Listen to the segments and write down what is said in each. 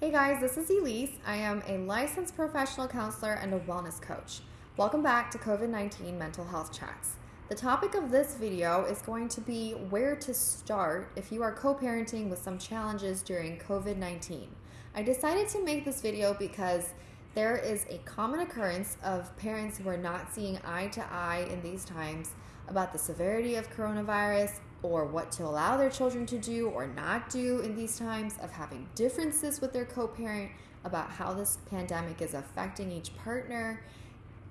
Hey guys, this is Elise. I am a licensed professional counselor and a wellness coach. Welcome back to COVID 19 Mental Health Chats. The topic of this video is going to be where to start if you are co parenting with some challenges during COVID 19. I decided to make this video because there is a common occurrence of parents who are not seeing eye to eye in these times about the severity of coronavirus or what to allow their children to do or not do in these times, of having differences with their co parent about how this pandemic is affecting each partner,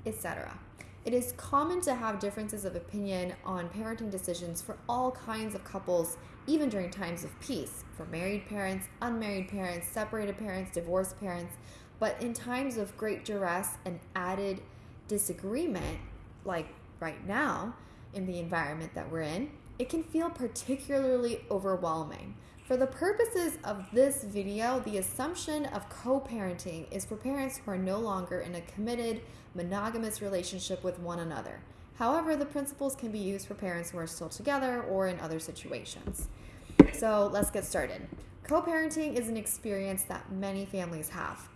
etc. It is common to have differences of opinion on parenting decisions for all kinds of couples, even during times of peace, for married parents, unmarried parents, separated parents, divorced parents. But in times of great duress and added disagreement, like right now in the environment that we're in, it can feel particularly overwhelming. For the purposes of this video, the assumption of co parenting is for parents who are no longer in a committed, monogamous relationship with one another. However, the principles can be used for parents who are still together or in other situations. So let's get started. Co parenting is an experience that many families have.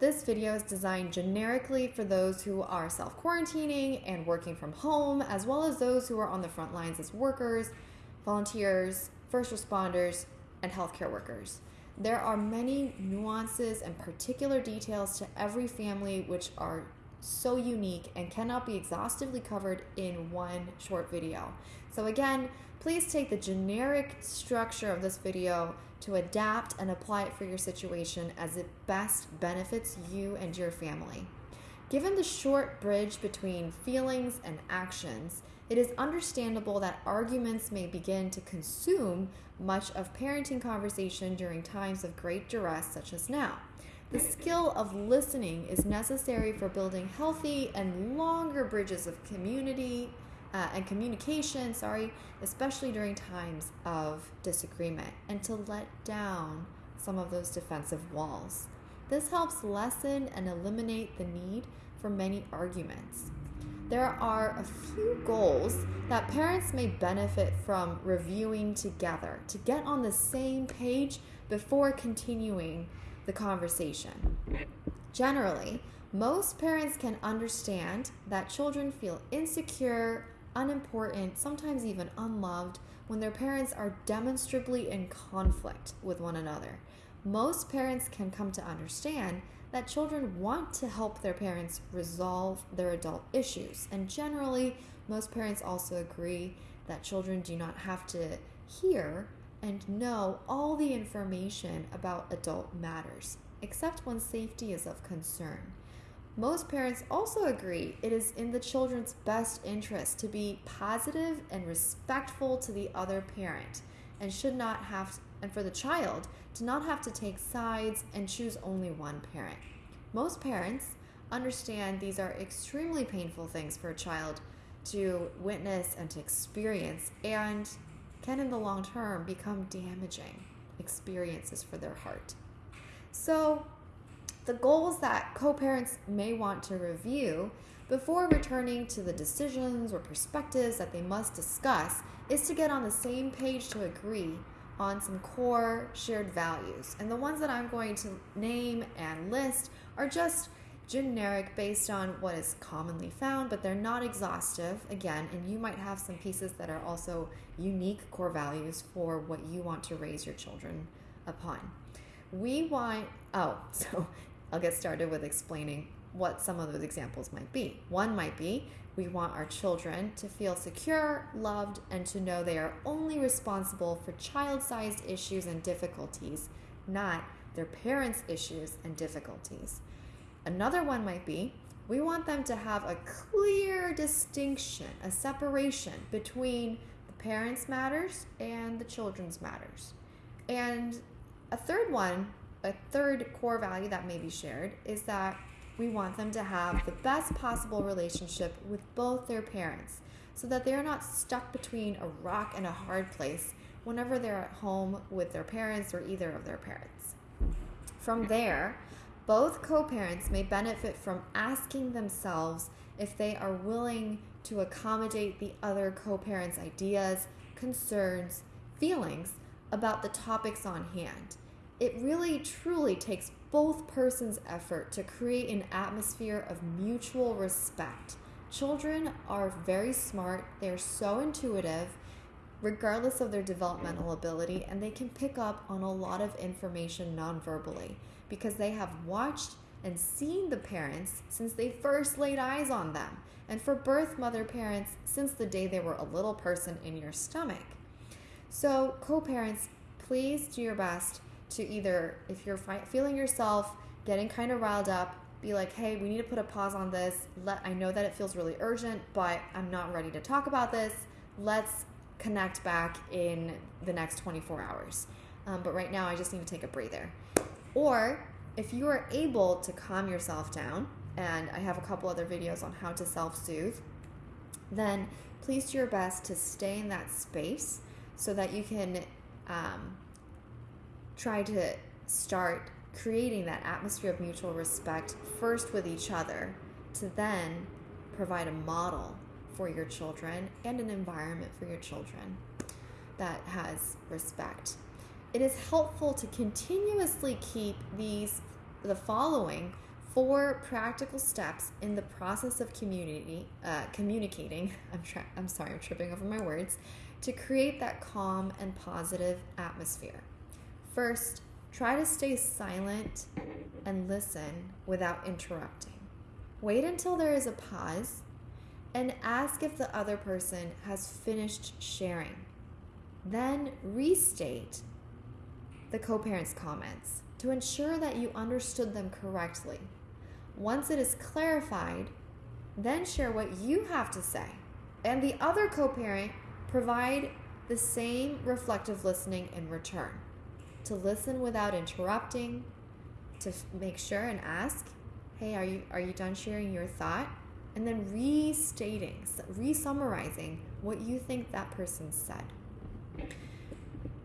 This video is designed generically for those who are self quarantining and working from home, as well as those who are on the front lines as workers, volunteers, first responders, and healthcare workers. There are many nuances and particular details to every family which are so unique and cannot be exhaustively covered in one short video. So, again, please take the generic structure of this video to adapt and apply it for your situation as it best benefits you and your family. Given the short bridge between feelings and actions, it is understandable that arguments may begin to consume much of parenting conversation during times of great duress, such as now. The skill of listening is necessary for building healthy and longer bridges of community uh, and communication, sorry, especially during times of disagreement, and to let down some of those defensive walls. This helps lessen and eliminate the need for many arguments. There are a few goals that parents may benefit from reviewing together to get on the same page before continuing the conversation. Generally, most parents can understand that children feel insecure, unimportant, sometimes even unloved when their parents are demonstrably in conflict with one another. Most parents can come to understand that children want to help their parents resolve their adult issues, and generally, most parents also agree that children do not have to hear and know all the information about adult matters, except when safety is of concern. Most parents also agree it is in the children's best interest to be positive and respectful to the other parent and should not have and for the child to not have to take sides and choose only one parent. Most parents understand these are extremely painful things for a child to witness and to experience and can in the long term become damaging experiences for their heart. So, the goals that co parents may want to review before returning to the decisions or perspectives that they must discuss is to get on the same page to agree on some core shared values. And the ones that I'm going to name and list are just generic based on what is commonly found, but they're not exhaustive, again, and you might have some pieces that are also unique core values for what you want to raise your children upon. We want, oh, so I'll get started with explaining what some of those examples might be. One might be we want our children to feel secure, loved, and to know they are only responsible for child sized issues and difficulties, not their parents' issues and difficulties. Another one might be we want them to have a clear distinction, a separation between the parents' matters and the children's matters. And a third one a third core value that may be shared is that we want them to have the best possible relationship with both their parents so that they're not stuck between a rock and a hard place whenever they're at home with their parents or either of their parents. From there, both co parents may benefit from asking themselves if they are willing to accommodate the other co parent's ideas, concerns, feelings about the topics on hand it really truly takes both persons' effort to create an atmosphere of mutual respect. Children are very smart, they're so intuitive, regardless of their developmental ability, and they can pick up on a lot of information non-verbally because they have watched and seen the parents since they first laid eyes on them. And for birth mother parents, since the day they were a little person in your stomach. So, co parents, please do your best to either, if you're feeling yourself getting kind of riled up, be like, hey, we need to put a pause on this. Let I know that it feels really urgent, but I'm not ready to talk about this. Let's connect back in the next 24 hours. Um, but right now, I just need to take a breather. Or if you are able to calm yourself down, and I have a couple other videos on how to self soothe, then please do your best to stay in that space so that you can um, try to start creating that atmosphere of mutual respect first with each other to then provide a model for your children and an environment for your children that has respect. It is helpful to continuously keep these the following four practical steps in the process of community uh, communicating. I'm tra- I'm sorry, I'm tripping over my words to create that calm and positive atmosphere. First, try to stay silent and listen without interrupting. Wait until there is a pause and ask if the other person has finished sharing. Then restate the co parent's comments to ensure that you understood them correctly. Once it is clarified, then share what you have to say. And the other co parent provide the same reflective listening in return. To listen without interrupting, to make sure and ask, hey, are you, are you done sharing your thought? And then restating, re-summarizing what you think that person said.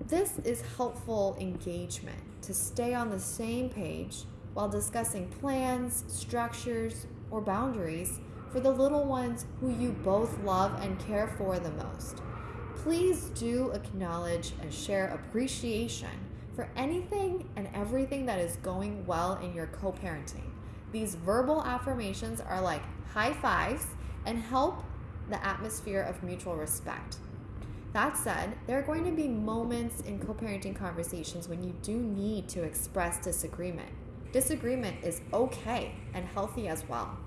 This is helpful engagement to stay on the same page while discussing plans, structures, or boundaries for the little ones who you both love and care for the most. Please do acknowledge and share appreciation for anything and everything that is going well in your co parenting. These verbal affirmations are like high fives and help the atmosphere of mutual respect. That said, there are going to be moments in co parenting conversations when you do need to express disagreement. Disagreement is okay and healthy as well.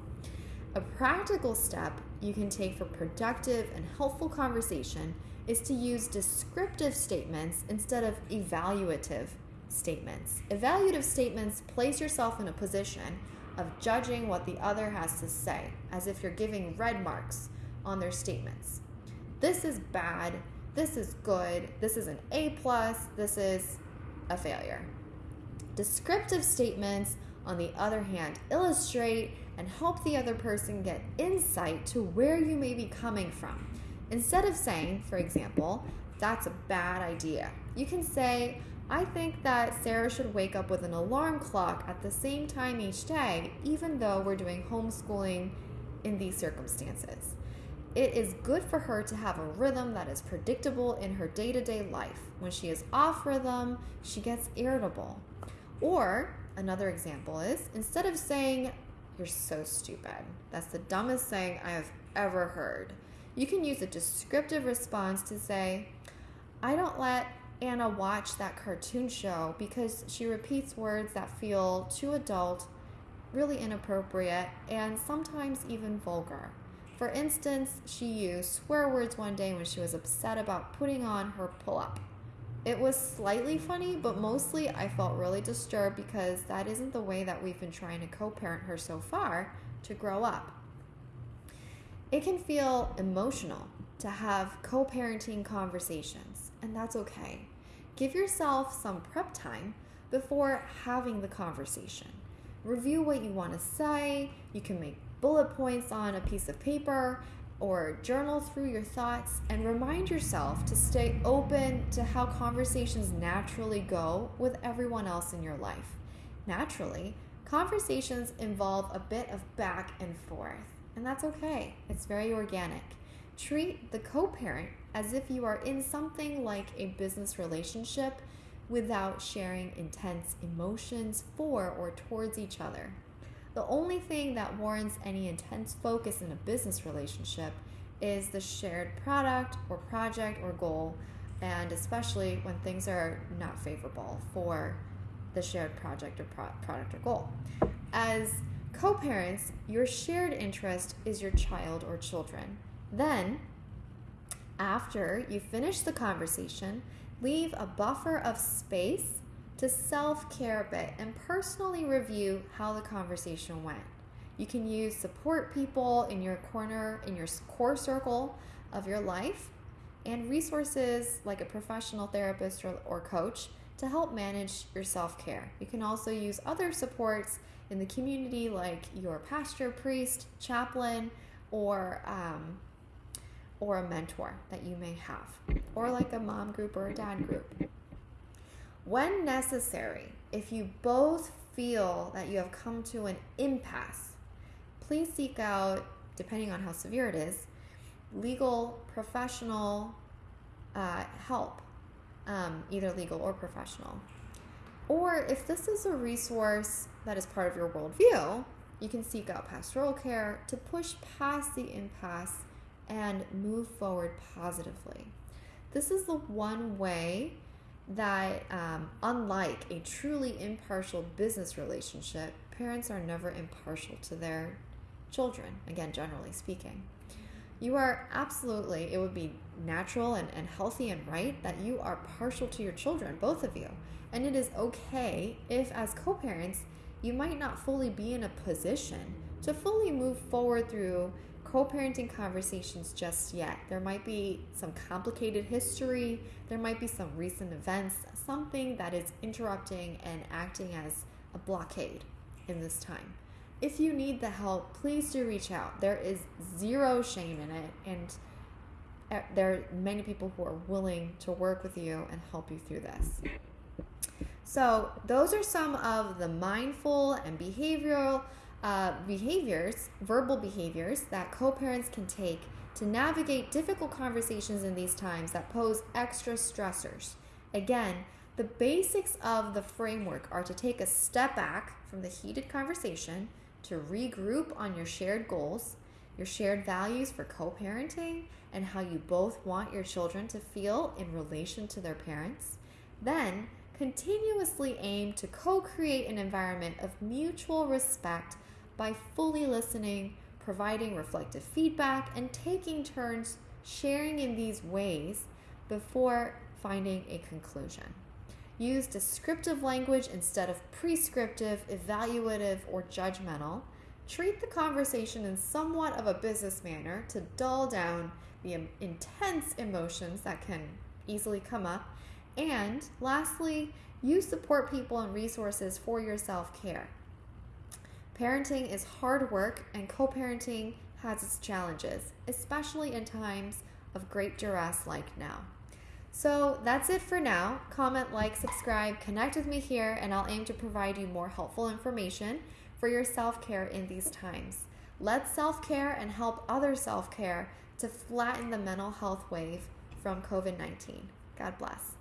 A practical step you can take for productive and helpful conversation is to use descriptive statements instead of evaluative statements. Evaluative statements place yourself in a position of judging what the other has to say, as if you're giving red marks on their statements. This is bad, this is good, this is an A plus, this is a failure. Descriptive statements, on the other hand, illustrate and help the other person get insight to where you may be coming from. Instead of saying, for example, that's a bad idea, you can say, I think that Sarah should wake up with an alarm clock at the same time each day, even though we're doing homeschooling in these circumstances. It is good for her to have a rhythm that is predictable in her day to day life. When she is off rhythm, she gets irritable. Or, another example is instead of saying, You're so stupid, that's the dumbest thing I have ever heard you can use a descriptive response to say, I don't let Anna watch that cartoon show because she repeats words that feel too adult, really inappropriate, and sometimes even vulgar. For instance, she used swear words one day when she was upset about putting on her pull up. It was slightly funny, but mostly I felt really disturbed because that isn't the way that we've been trying to co parent her so far to grow up. It can feel emotional to have co parenting conversations, and that's okay. Give yourself some prep time before having the conversation. Review what you want to say. You can make bullet points on a piece of paper or journal through your thoughts and remind yourself to stay open to how conversations naturally go with everyone else in your life. Naturally, conversations involve a bit of back and forth and that's okay. It's very organic. Treat the co parent as if you are in something like a business relationship without sharing intense emotions for or towards each other. The only thing that warrants any intense focus in a business relationship is the shared product or project or goal, and especially when things are not favorable for the shared project or pro- product or goal. As co parents, your shared interest is your child or children. Then, after you finish the conversation, leave a buffer of space to self care a bit and personally review how the conversation went. You can use support people in your corner, in your core circle of your life, and resources like a professional therapist or, or coach to help manage your self care. You can also use other supports in the community like your pastor, priest, chaplain, or um, or a mentor that you may have, or like a mom group or a dad group. When necessary, if you both feel that you have come to an impasse, please seek out, depending on how severe it is, legal professional uh, help, um, either legal or professional. Or if this is a resource that is part of your worldview, you can seek out pastoral care to push past the impasse and move forward positively. This is the one way that, um, unlike a truly impartial business relationship, parents are never impartial to their children, again, generally speaking. You are absolutely, it would be natural and, and healthy and right that you are partial to your children, both of you. And it is okay if, as co parents, you might not fully be in a position to fully move forward through co parenting conversations just yet. There might be some complicated history, there might be some recent events, something that is interrupting and acting as a blockade in this time. If you need the help, please do reach out. There is zero shame in it, and uh, there are many people who are willing to work with you and help you through this. So, those are some of the mindful and behavioral uh, behaviors, verbal behaviors that co parents can take to navigate difficult conversations in these times that pose extra stressors. Again, the basics of the framework are to take a step back from the heated conversation, to regroup on your shared goals, your shared values for co parenting, and how you both want your children to feel in relation to their parents. Then, continuously aim to co create an environment of mutual respect by fully listening, providing reflective feedback, and taking turns sharing in these ways before finding a conclusion. Use descriptive language instead of prescriptive, evaluative, or judgmental. Treat the conversation in somewhat of a business manner to dull down the intense emotions that can easily come up. And lastly, use support people and resources for your self care. Parenting is hard work, and co parenting has its challenges, especially in times of great duress like now. So that's it for now. Comment, like, subscribe, connect with me here, and I'll aim to provide you more helpful information for your self care in these times. Let self care and help other self care to flatten the mental health wave from COVID 19. God bless.